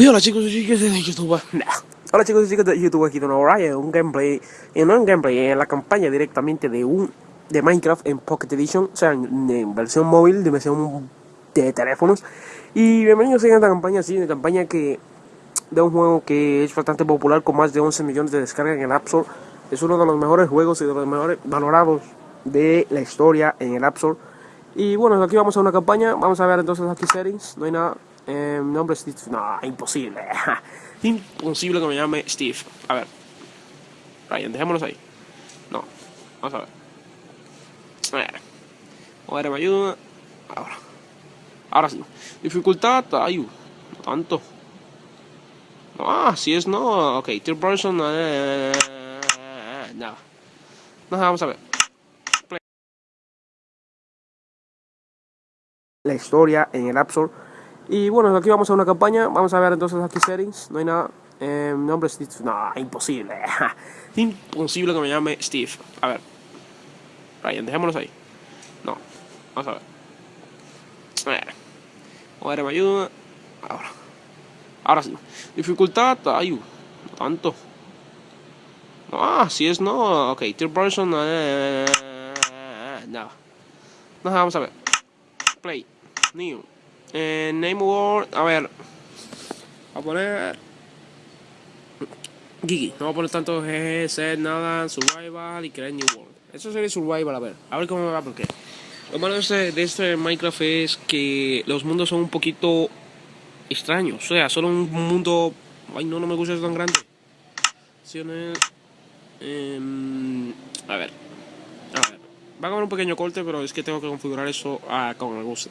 Uy, hola chicos y chicas de YouTube. Hola chicos y chicas de YouTube, aquí nuevo Ryan, un gameplay, y no un gameplay, en la campaña directamente de un de Minecraft en Pocket Edition, o sea, en, versión móvil, de versión de teléfonos. Y bienvenidos a esta campaña, sí, una campaña que de un juego que es bastante popular con más de 11 millones de descargas en el App Store. Es uno de los mejores juegos y de los mejores valorados de la historia en el App Store. Y bueno, aquí vamos a una campaña, vamos a ver entonces aquí settings, no hay nada mi nombre Steve. No, imposible. imposible que me llame Steve. A ver. Ryan, dejémonos ahí. No. Vamos a ver. A ver. A ver, me ayuda. Ahora. Ahora sí. Dificultad. Ay, no tanto. Ah, si es no. Ok, third person. Eh, no. No, vamos a ver. La historia en el App y bueno, aquí vamos a una campaña. Vamos a ver entonces aquí settings. No hay nada. Mi nombre Steve. No, imposible. imposible que me llame Steve. A ver. Ryan, dejémonos ahí. No. Vamos a ver. A ver. A ver, me ayuda. Ahora. Ahora sí. Dificultad. Ay, no tanto. Ah, si es no. Ok, third person. Eh. No, vamos a ver. Play. New. Eh, name word, a ver. Voy a poner. Gigi. No voy a poner tanto GG, set, nada, survival y create new world. Eso sería survival, a ver. A ver cómo me va, porque. Lo malo de este, de este Minecraft es que los mundos son un poquito extraños. O sea, solo un mundo. Ay, no, no me gusta eso tan grande. Eh, a ver. A ver. Va a haber un pequeño corte, pero es que tengo que configurar eso ah, como me gusta.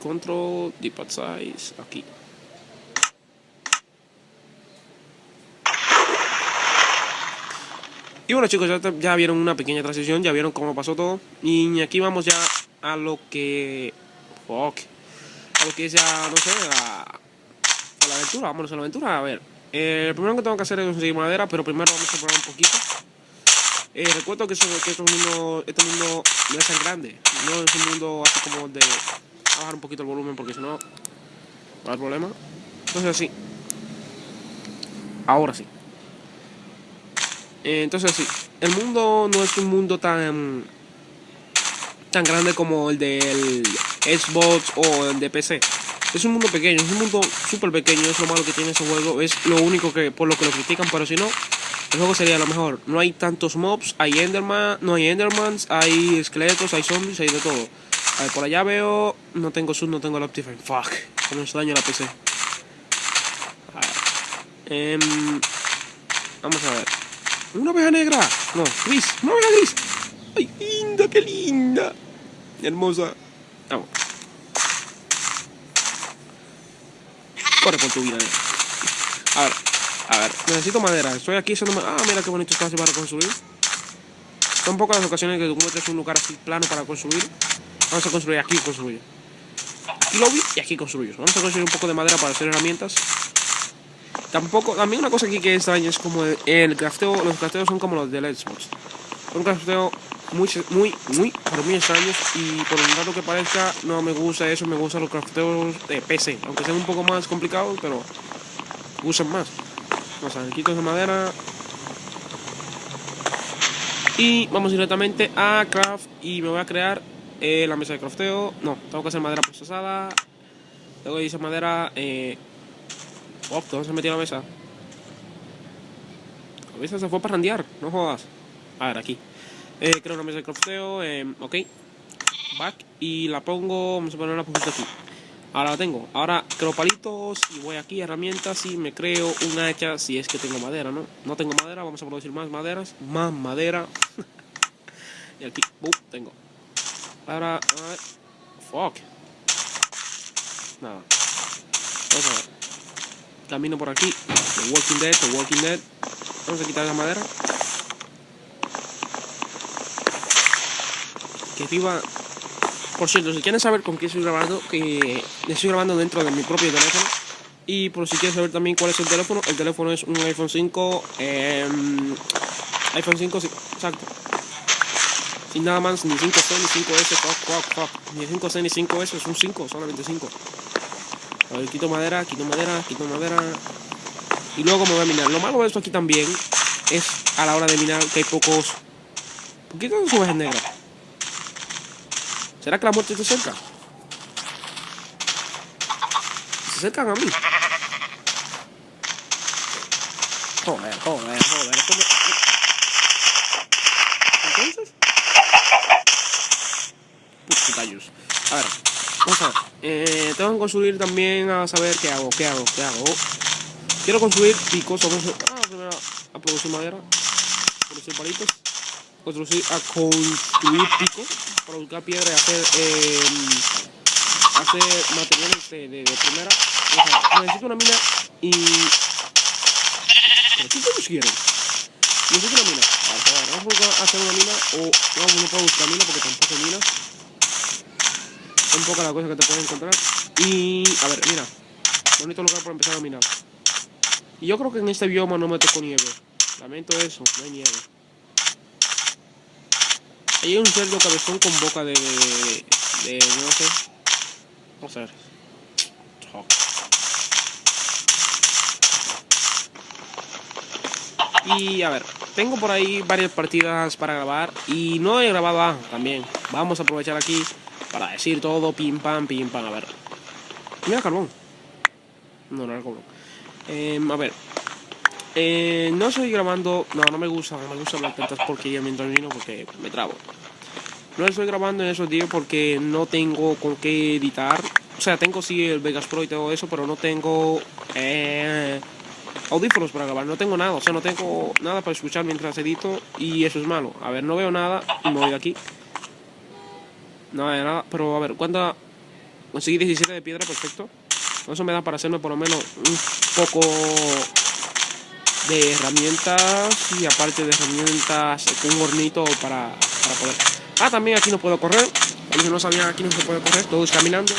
Control, deep size, aquí. Y bueno chicos, ya, vieron una pequeña transición, ya vieron cómo pasó todo. Y aquí vamos ya a lo que... Fuck. A lo que es ya, no sé, a, la aventura. Vámonos a la aventura. A ver, eh, lo primero que tengo que hacer es conseguir madera, pero primero vamos a probar un poquito. Eh, recuerdo que, eso, que este, mundo, este mundo no es tan grande. No es un mundo así como de bajar un poquito el volumen porque si no va a haber problema. Entonces así. Ahora sí. Eh, entonces sí. El mundo no es un mundo tan tan grande como el del Xbox o el de PC. Es un mundo pequeño, es un mundo súper pequeño, es lo malo que tiene ese juego, es lo único que por lo que lo critican, pero si no, el juego sería lo mejor. No hay tantos mobs, hay Enderman, no hay Endermans, hay esqueletos, hay zombies, hay de todo. A ver, por allá veo... No tengo sub, no tengo el Optifine. Fuck. Con eso daño la PC. Eh, vamos a ver. ¿Una oveja negra? No, gris. ¡Una oveja gris! ¡Ay, linda, qué linda! Hermosa. Vamos. Corre por tu vida. Eh. A ver, a ver. Necesito madera. Estoy aquí haciendo... Ah, mira qué bonito espacio para construir. Son pocas las ocasiones que tú encuentres un lugar así plano para construir. Vamos a construir aquí, construir. Aquí lo vi y aquí construyo. Vamos a construir un poco de madera para hacer herramientas. Tampoco, también una cosa aquí que extraña es como el crafteo, los crafteos son como los del Xbox. Un crafteo muy, muy, muy, pero muy extraños y por un rato que parezca no me gusta eso, me gustan los crafteos de PC, aunque sean un poco más complicados, pero usan más. Vamos a ver, quito de madera. Y vamos directamente a craft y me voy a crear eh, la mesa de crafteo. No, tengo que hacer madera procesada. Que hacer madera. Eh... Oh, ¿dónde se metió la mesa? La mesa se fue para randear, no jodas. A ver, aquí. Eh, creo una mesa de crafteo. Eh, ok. Back. Y la pongo. Vamos a poner una poquito aquí. Ahora la tengo. Ahora creo palitos y voy aquí herramientas y me creo una hacha si es que tengo madera, ¿no? No tengo madera, vamos a producir más maderas. Más madera. y aquí, tengo. Ahora, fuck. Nada. Vamos a ver. Camino por aquí. The Walking Dead, The Walking Dead. Vamos a quitar la madera. Que viva. Por cierto, si quieren saber con qué estoy grabando, que estoy grabando dentro de mi propio teléfono. Y por si quieren saber también cuál es el teléfono, el teléfono es un iPhone 5. Em, iPhone 5, sí, exacto. Sin nada más, ni 5C ni 5S, fuck, fuck, fuck. Ni 5C ni 5S, es un 5, solamente 5. A ver, quito madera, quito madera, quito madera. Y luego me voy a minar. Lo malo de esto aquí también es a la hora de minar que hay pocos... ¿Por qué tengo ovejas negras? ¿Será que la muerte está cerca? Se acercan a mí. Joder, joder, joder. A ver, vamos a ver. Eh, tengo que construir también a saber qué hago, qué hago, qué hago. Quiero construir picos. Vamos a, ah, primero a producir madera. A producir palitos. Construir, a construir picos. Para buscar piedra y hacer... Eh, hacer materiales de, de, de primera. O sea, necesito una mina y ¿Qué todos quieren? Necesito una mina. ver, vamos a hacer una mina o no puedo buscar mina porque tampoco hay mina. Es un poco la cosa que te puedes encontrar. Y a ver, mira. Bonito lugar para empezar a minar. Y yo creo que en este bioma no me tocó nieve. Lamento eso, no hay nieve. Hay un cerdo cabezón con boca de... de, no sé. No sé. Y a ver, tengo por ahí varias partidas para grabar y no he grabado A también. Vamos a aprovechar aquí para decir todo, pim pam, pim pam, a ver. Mira carbón. No, no era carbón. Em, a ver. Eh, no estoy grabando, no, no me gusta, no me gusta hablar tantas porquerías mientras vino porque me trabo. No estoy grabando en esos días porque no tengo con qué editar. O sea, tengo sí el Vegas Pro y todo eso, pero no tengo... Eh, audífonos para grabar, no tengo nada, o sea, no tengo nada para escuchar mientras edito y eso es malo. A ver, no veo nada y me voy de aquí. No nada, pero a ver, ¿cuánta? Conseguí 17 de piedra, perfecto. Eso me da para hacerme por lo menos un poco de herramientas y aparte de herramientas, un hornito para, para poder... Ah, también aquí no puedo correr. Yo no sabía aquí no se puede correr, todo es caminando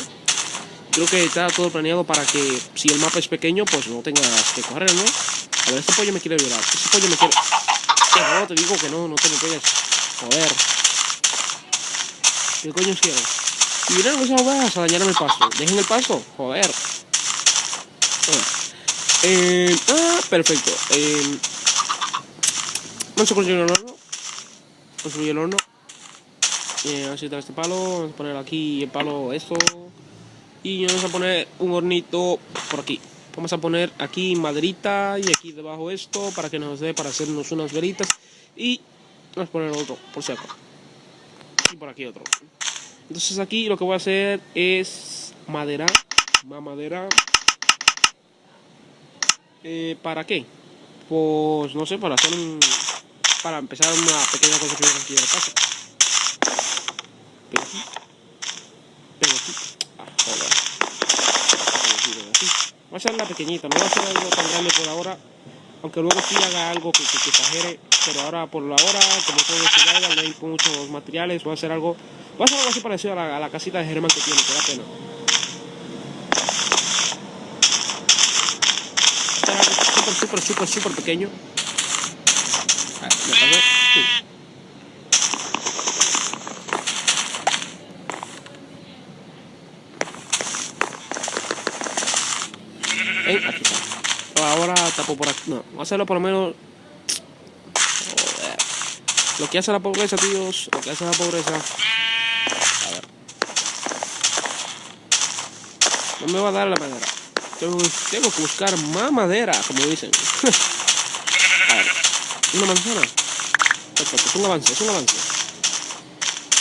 creo que está todo planeado para que si el mapa es pequeño, pues no tengas que correr, ¿no? A ver, este pollo me quiere violar. Este pollo me quiere... No, te digo que no, no te me pegues. Joder. ¿Qué coño quiero? Y vinieron esas ovejas a dañarme el paso. Dejen el paso. Joder. Eh, ah, perfecto. Eh, vamos a construir el horno. Construir el horno. Eh, así está este palo. Vamos a poner aquí el palo esto. Y vamos a poner un hornito por aquí. Vamos a poner aquí maderita y aquí debajo esto para que nos dé para hacernos unas veritas. Y vamos a poner otro, por si acaso. Y por aquí otro. Entonces aquí lo que voy a hacer es madera. Más madera. Eh, ¿Para qué? Pues no sé, para hacer un... Para empezar una pequeña construcción aquí de la casa. Va a ser la pequeñita, no va a ser algo tan grande por ahora. Aunque luego sí haga algo que, que, exagere. Pero ahora, por la hora, como todo esto ya no hay muchos materiales. Va a ser algo. Va a ser algo así parecido a la, casita de Germán que tiene, que da pena. Súper, súper, súper, súper pequeño. Ah, me. Sí. Ahora tapo por aquí. No, voy a hacerlo por lo menos. Lo que hace la pobreza, tíos. Lo que hace la pobreza. A ver. No me va a dar la madera. Tengo, tengo que buscar más madera, como dicen. a ver. Una manzana. Perfecto, es un avance, es un avance.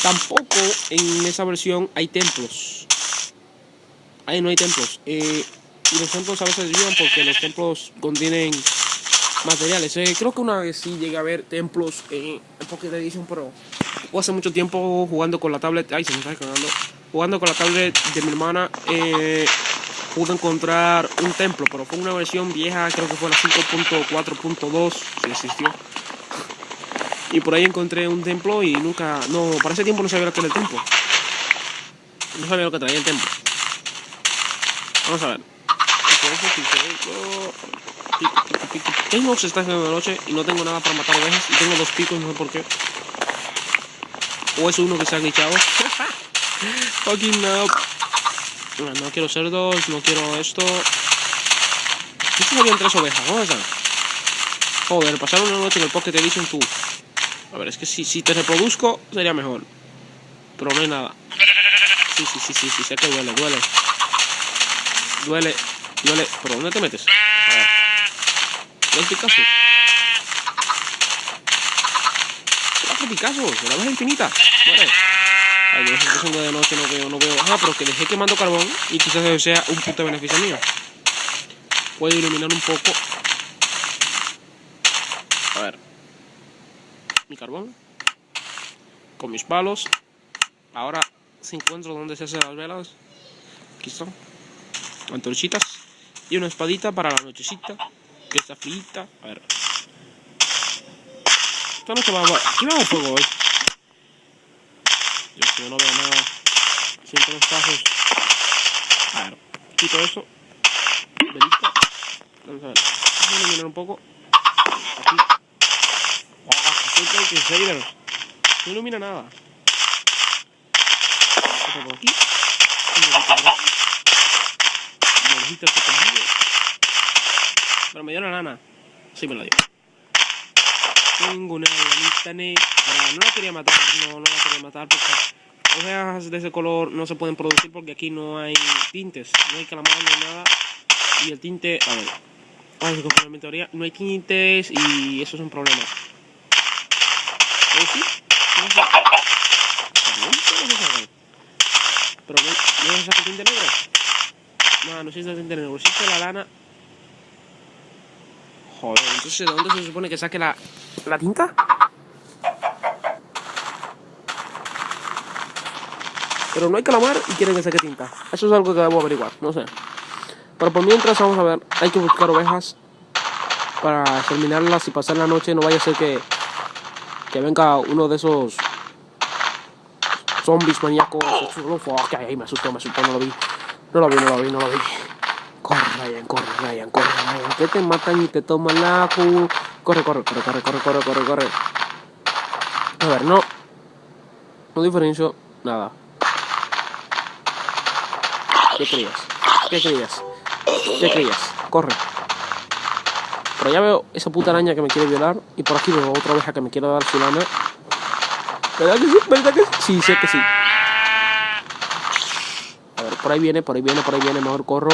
Tampoco en esa versión hay templos. Ahí no hay templos. Eh, y los templos a veces ayudan porque los templos contienen materiales. Eh, creo que una vez sí llegué a ver templos en, Pocket Edition, pero hace mucho tiempo jugando con la tablet. Ay, se me está cagando. Jugando con la tablet de mi hermana, eh, pude encontrar un templo, pero fue una versión vieja, creo que fue la 5.4.2, si existió. Y por ahí encontré un templo y nunca. No, para ese tiempo no sabía lo que era el templo. No sabía lo que traía el templo. Vamos a ver. Tengo se está haciendo de noche y no tengo nada para matar ovejas y tengo dos picos, no sé por qué. O es uno que se ha glitchado. Fucking no. No quiero cerdos, no quiero esto. Estos habían tres ovejas. Joder, pasar una noche en el Pocket Edition tú. A ver, es que si, si te reproduzco sería mejor. Pero no hay nada. Sí, sí, sí, sí, sí, sé que duele, duele. Duele, duele. ¿Pero dónde te metes? A ver. ¿Dos Picasso? ¿Cuatro Picasso? ¿La ves infinita? Vale. Ay, sé si son de noche, no veo, no veo. Ah, pero que dejé quemando carbón y quizás sea un puto beneficio mío. Puedo iluminar un poco. A ver. Mi carbón. Con mis palos. Ahora, si encuentro donde se hacen las velas. Aquí están. Antorchitas. Y una espadita para la nochecita. Que está frita. A ver. Esta noche va a... Aquí va a fuego hoy. Yo no veo nada. Siento los pasos. A ver. Quito eso. Velita. Vamos a ver. Vamos a iluminar un poco. Aquí. Oh, que No ilumina nada. Esto por aquí. Un poquito por aquí. Conmigo. Pero me dio la lana. Sí me la dio. Tengo una lanita negra. No la quería matar, no, no la quería matar porque hojas de ese color no se pueden producir porque aquí no hay tintes, no hay calamar, no hay nada. Y el tinte, a ver, vamos a mi teoría, no hay tintes y eso es un problema. ¿O sí? Pero no, no se saca tinte negro. No, no existe el tinte negro, existe la lana Joder, entonces ¿de dónde se supone que saque la, la tinta? Pero no hay calamar y quieren que saque tinta. Eso es algo que debo averiguar, no sé. Pero por mientras vamos a ver, hay que buscar ovejas para terminarlas y pasar la noche. No vaya a ser que, que venga uno de esos zombies maníacos. Fuck, ay, me asustó, me asustó, no lo vi. No lo vi, no lo vi, no lo vi. Ryan, corre, Ryan, corre, Ryan. Que te matan y te toman la Corre, corre, corre, corre, corre, corre, corre, corre. A ver, no. No diferencio nada. ¿Qué creías? ¿Qué creías? ¿Qué creías? Corre. Pero ya veo esa puta araña que me quiere violar. Y por aquí veo otra oveja que me quiere dar su lana. ¿Verdad que sí? ¿Verdad que sí? Sí, sé que sí. A ver, por ahí viene, por ahí viene, por ahí viene. Mejor corro.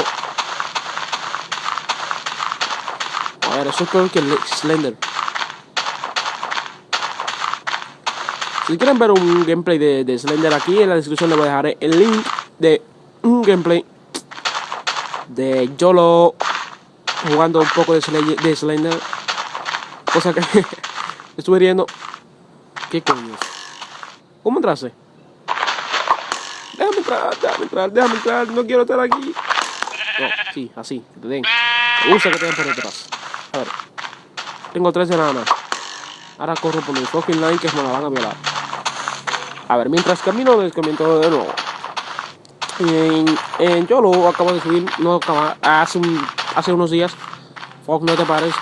A ver, eso es peor que el Slender. Si quieren ver un gameplay de, de, Slender aquí, en la descripción les voy a dejar el link de un gameplay de Yolo jugando un poco de, de Slender. Cosa que estuve riendo. ¿Qué coño? ¿Cómo entraste? Déjame entrar, déjame entrar, déjame entrar, no quiero estar aquí. No, sí, así, que te que te den por detrás. A ver. Tengo tres enanas. Ahora corro por mi fucking line que me la van a violar. A ver, mientras camino descomiento de nuevo. En, en Yolo acabo de subir, no acaba, hace, un, hace unos días. Fuck, no te pares.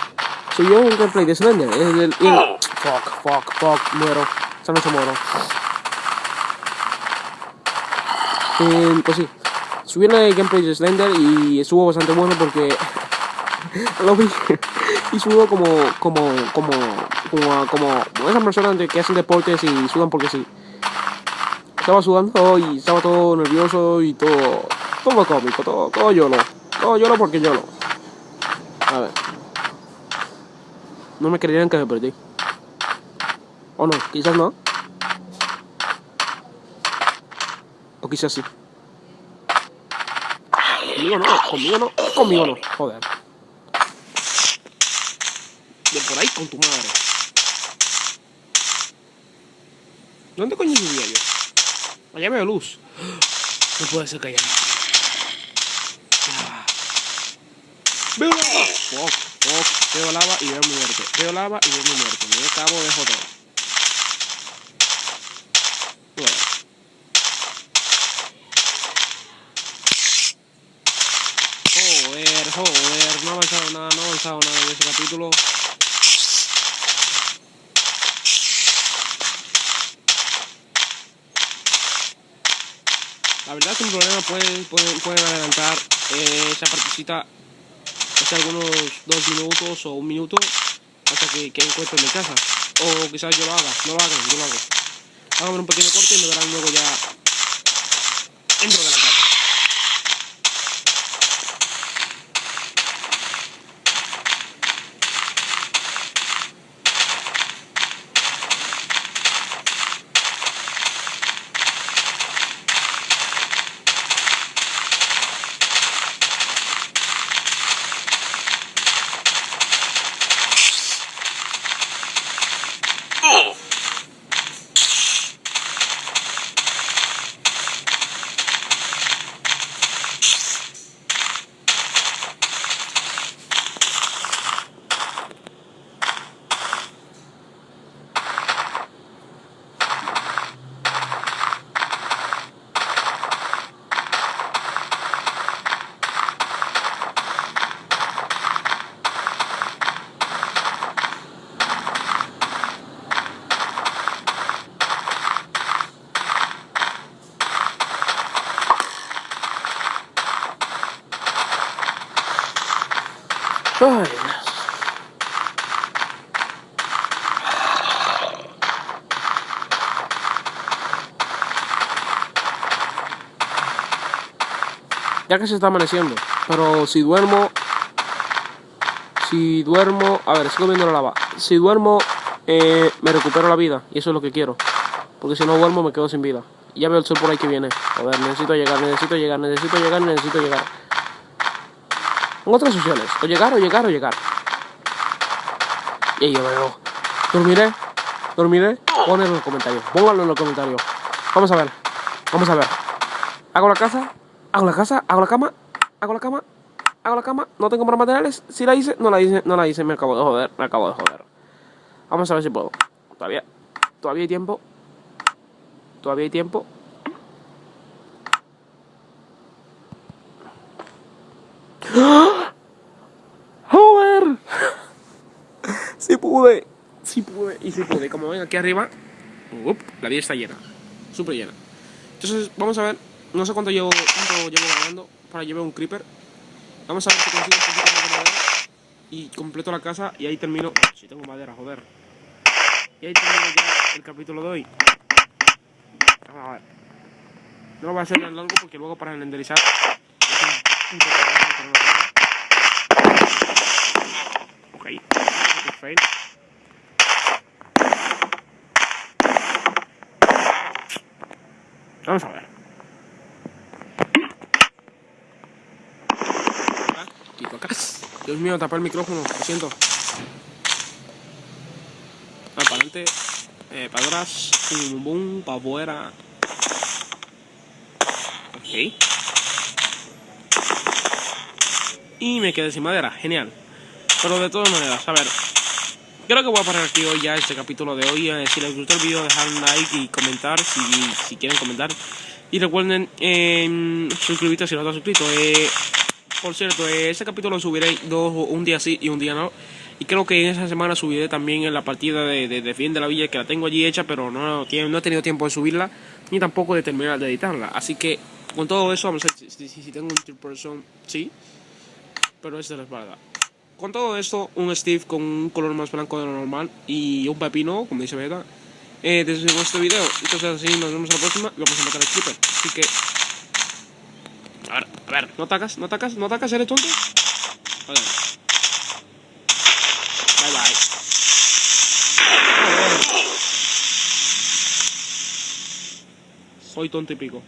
Subió un gameplay de Slender. El, el, el, fuck, fuck, fuck, muero. Esa noche muero. Eh, pues sí. Subí el gameplay de Slender y estuvo bastante bueno porque lo vi y sudo como, como, como, como, como esas personas que hacen deportes y sudan porque sí. Estaba sudando y estaba todo nervioso y todo, todo cómico, todo, todo yolo. Todo yolo porque yolo. A ver. No me creyeron que me perdí. O no, quizás no. O quizás sí. Conmigo no, conmigo no, conmigo no. Joder por ahí con tu madre. ¿Dónde coño subía yo? Allá veo luz. No puede ser que haya. Veo lava. Veo lava y veo mi muerte. Veo lava y veo mi muerte. Me acabo de joder. Joder, joder. No ha avanzado nada, no ha avanzado nada en ese capítulo. Verdad, sin problema pueden, pueden, pueden adelantar eh, esa partecita hace algunos dos minutos o un minuto hasta que, que encuentren mi casa. O quizás yo lo haga, no lo hagan, yo lo hago. Hagan un pequeño corte y me verán luego ya dentro de Ay, ya que se está amaneciendo, pero si duermo, si duermo, a ver, sigo viendo la lava, si duermo, eh, me recupero la vida, y eso es lo que quiero, porque si no duermo me quedo sin vida. Ya veo el sol por ahí que viene, joder, necesito llegar, necesito llegar, necesito llegar, necesito llegar. Otras opciones, o llegar, o llegar, o llegar. Y yo veo, dormiré, dormiré, ponedlo en los comentarios, pónganlo en los comentarios. Vamos a ver, vamos a ver. ¿Hago la casa? hago la casa, hago la cama, hago la cama, hago la cama, no tengo más materiales, si la hice, no la hice, no la hice, me acabo de joder, me acabo de joder. Vamos a ver si puedo. Todavía, todavía hay tiempo. Todavía hay tiempo. ¡Joder! Sí pude, sí pude, y sí pude. Como ven aquí arriba, la vida está llena, súper llena. Entonces, vamos a ver no sé cuánto llevo, llevo grabando para llevar un creeper. Vamos a ver si consigo un poquito más de madera. Y completo la casa y ahí termino. Si tengo madera, joder. Y ahí termino ya el capítulo de hoy. Vamos a ver. No lo voy a hacer tan largo porque luego para renderizar Ok, fail. Vamos a ver. Dios mío, tapar el micrófono, lo siento. Ah, para adelante, eh, para atrás, bum, bum, para afuera. Ok. Y me quedé sin madera, genial. Pero de todas maneras, a ver. Creo que voy a parar aquí hoy ya este capítulo de hoy. Eh, si les gustó el vídeo, dejar un like y comentar si, si quieren comentar. Y recuerden eh, suscribirse si no están suscrito. Eh, por cierto, ese capítulo lo subiré dos, un día sí y un día no. Y creo que en esa semana subiré también en la partida de, de, de Fin de la Villa, que la tengo allí hecha, pero no, no he tenido tiempo de subirla, ni tampoco de terminar de editarla. Así que, con todo eso, vamos a ver si, si, tengo un third person, sí, pero es la espalda. Con todo esto, un Steve con un color más blanco de lo normal y un pepino, como dice Beta, eh, desde este video. Entonces, así nos vemos en la próxima y vamos a matar al creeper. Así que, a ver, a ver, no atacas, no atacas, no atacas, eres tonto. Vale. Bye bye. Soy tonto y pico.